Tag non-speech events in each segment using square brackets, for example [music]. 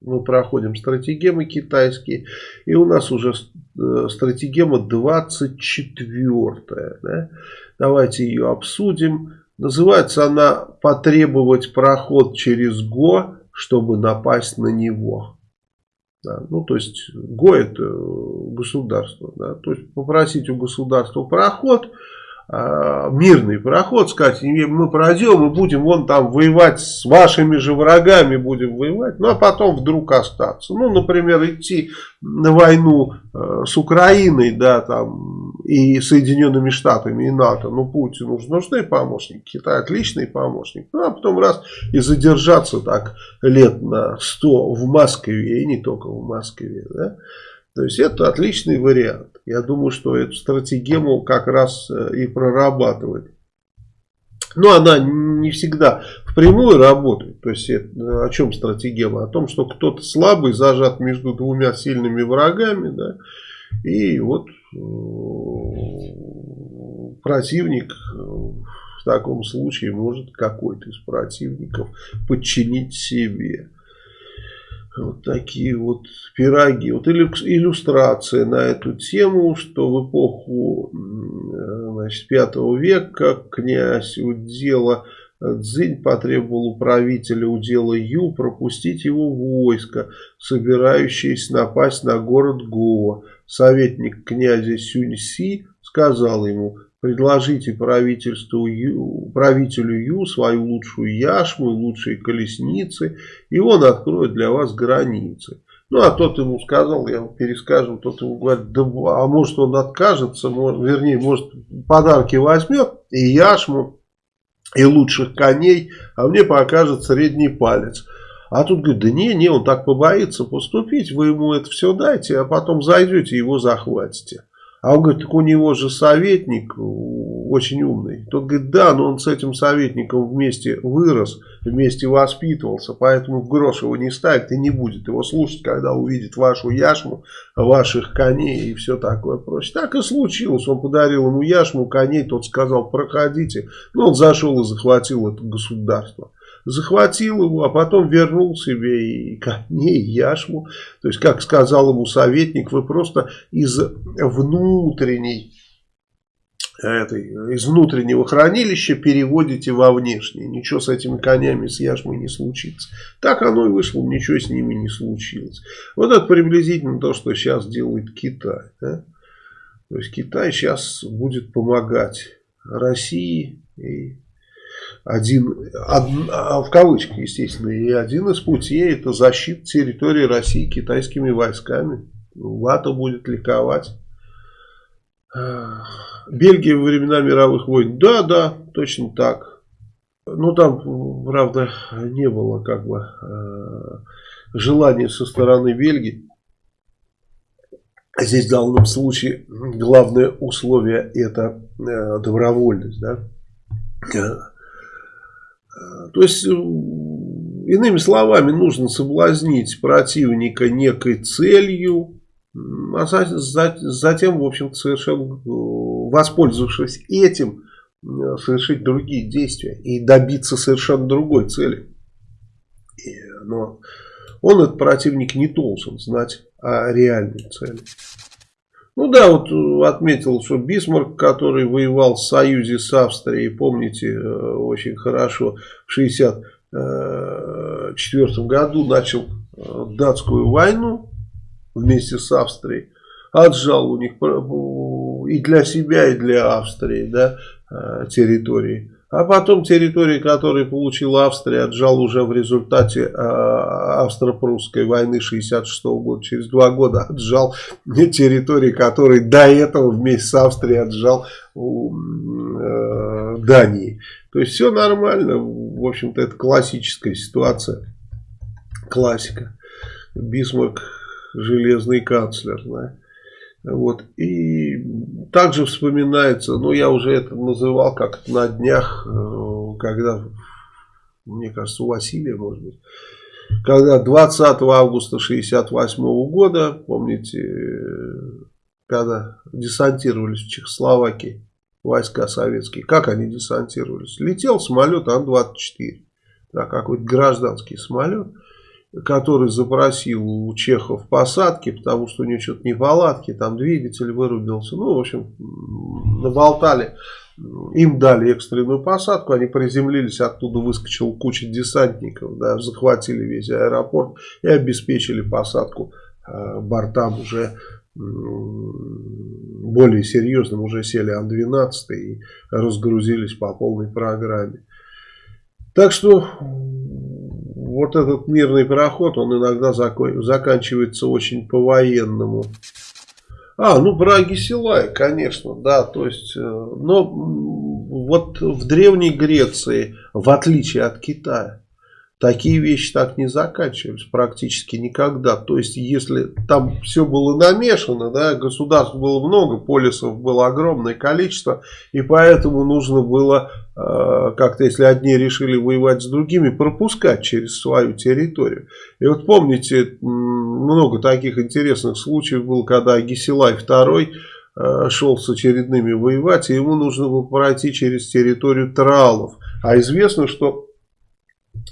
Мы проходим стратегемы китайские. И у нас уже э, стратегема 24. Да? Давайте ее обсудим. Называется она «Потребовать проход через ГО, чтобы напасть на него». Да, ну, то есть, ГО это государство. Да, то есть, попросить у государства проход, э, мирный проход, сказать, мы пройдем и будем вон там воевать с вашими же врагами, будем воевать, ну, а потом вдруг остаться. Ну, например, идти на войну э, с Украиной, да, там, и Соединенными Штатами, и НАТО, ну, Путину же нужны помощники, Китай отличный помощник, ну, а потом раз и задержаться так лет на 100 в Москве, и не только в Москве, да, то есть это отличный вариант. Я думаю, что эту стратегему как раз э, и прорабатывает. Но она не всегда впрямую работает. То есть это, о чем стратегема? О том, что кто-то слабый зажат между двумя сильными врагами. Да, и вот э, противник э, в таком случае может какой-то из противников подчинить себе. Вот такие вот пироги. Вот иллюстрация на эту тему, что в эпоху значит, 5 века князь удела Цзинь потребовал у правителя удела Ю пропустить его войско, собирающееся напасть на город Гоа. Советник князя Сюньси сказал ему, предложите правительству правителю Ю свою лучшую яшму, лучшие колесницы, и он откроет для вас границы. Ну, а тот ему сказал, я перескажу, тот ему говорит, да, а может он откажется, может, вернее, может подарки возьмет, и яшму, и лучших коней, а мне покажет средний палец. А тут говорит, да не, не, он так побоится поступить, вы ему это все дайте, а потом зайдете и его захватите. А он говорит, так у него же советник очень умный. Тот говорит, да, но он с этим советником вместе вырос, вместе воспитывался, поэтому в грош его не ставит и не будет его слушать, когда увидит вашу яшму, ваших коней и все такое прочее. Так и случилось. Он подарил ему яшму, коней, тот сказал, проходите. Ну, он зашел и захватил это государство захватил его, а потом вернул себе и коней, и яшму. То есть, как сказал ему советник, вы просто из внутренней этой, из внутреннего хранилища переводите во внешнее. Ничего с этими конями, с яшмой не случится. Так оно и вышло, ничего с ними не случилось. Вот это приблизительно то, что сейчас делает Китай. Да? То есть Китай сейчас будет помогать России и один, од, а, в кавычках, естественно, и один из путей это защита территории России китайскими войсками. Лата будет ликовать. Бельгия во времена мировых войн. Да, да, точно так. Ну, там, правда, не было как бы э, желания со стороны Бельгии. Здесь в данном случае главное условие это э, добровольность. Да? То есть, э, иными словами, нужно соблазнить противника некой целью, а затем, в общем-то, совершенно э, воспользовавшись этим, э, совершить другие действия и добиться совершенно другой цели. Но он, этот противник, не должен знать о реальной цели. Ну да, вот э, отметил, что Бисмарк, который воевал в союзе с Австрией, помните э, очень хорошо, в 1964 году начал э, датскую войну вместе с Австрией, отжал у них и для себя, и для Австрии да, территории. А потом территории, которые получила Австрия, отжал уже в результате э, австро-прусской войны 66 -го года. Через два года отжал территории, которые до этого вместе с Австрией отжал у э, Дании. То есть все нормально. В общем-то это классическая ситуация. Классика. Бисмарк железный канцлер. Да? Вот. И также вспоминается, ну я уже это называл как на днях, э, когда, мне кажется, у Василия, может быть, когда 20 августа 68 года, помните, когда десантировались в Чехословакии войска советские, как они десантировались? Летел самолет Ан-24, да, какой-то гражданский самолет. Который запросил у чехов посадки, потому что у него что-то неполадки, там двигатель вырубился. Ну, в общем, наболтали. Им дали экстренную посадку, они приземлились, оттуда выскочила куча десантников, да, захватили весь аэропорт и обеспечили посадку э, бортам уже более серьезным, уже сели Ан-12 и разгрузились по полной программе. Так что вот этот мирный проход, он иногда заканчивается очень по-военному. А, ну про Агисилай, конечно, да, то есть, э, но вот в Древней Греции, в отличие от Китая, Такие вещи так не заканчивались практически никогда. То есть, если там все было намешано, да, государств было много, полисов было огромное количество, и поэтому нужно было э, как-то, если одни решили воевать с другими, пропускать через свою территорию. И вот помните, много таких интересных случаев было, когда Гесилай II э, шел с очередными воевать, и ему нужно было пройти через территорию Тралов. А известно, что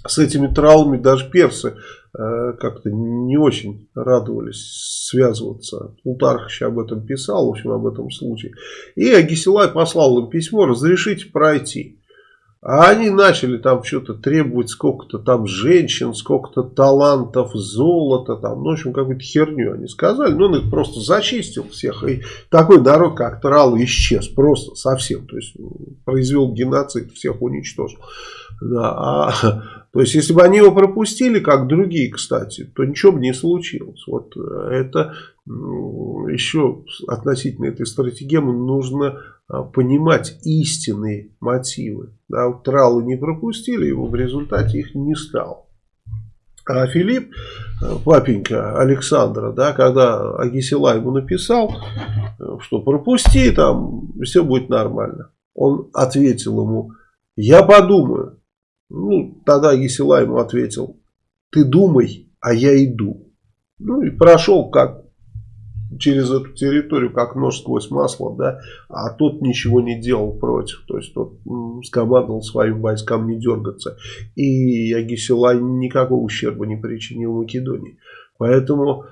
с этими травмами даже персы э, как-то не очень радовались связываться. Плутарх об этом писал, в общем, об этом случае. И Агисилай послал им письмо, разрешите пройти. А они начали там что-то требовать, сколько-то там женщин, сколько-то талантов, золота, там, ну, в общем, какую-то херню они сказали. Ну, он их просто зачистил всех. И такой народ, как Трал, исчез просто совсем. То есть, произвел геноцид, всех уничтожил. Да, а, [laughs] то есть, если бы они его пропустили, как другие, кстати, то ничего бы не случилось. Вот э, это еще относительно этой стратегемы нужно а, понимать истинные мотивы. Да, вот Тралу не пропустили, его в результате их не стало. А Филипп, э, папенька Александра, да, когда Агисила ему написал, э, что пропусти, там все будет нормально. Он ответил ему, я подумаю. Ну, тогда Есила ему ответил, ты думай, а я иду. Ну и прошел как через эту территорию, как нож сквозь масло, да, а тот ничего не делал против, то есть тот скомандовал своим войскам не дергаться. И Агисилай никакого ущерба не причинил Македонии. Поэтому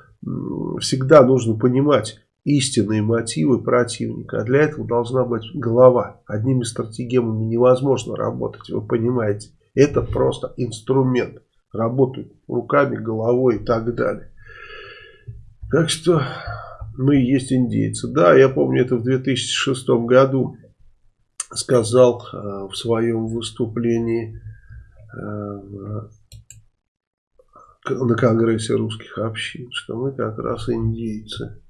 всегда нужно понимать, истинные мотивы противника. А для этого должна быть голова. Одними стратегемами невозможно работать, вы понимаете. Это просто инструмент. Работают руками, головой и так далее. Так что мы есть индейцы. Да, я помню это в 2006 году сказал э, в своем выступлении э, на Конгрессе русских общин, что мы как раз индейцы.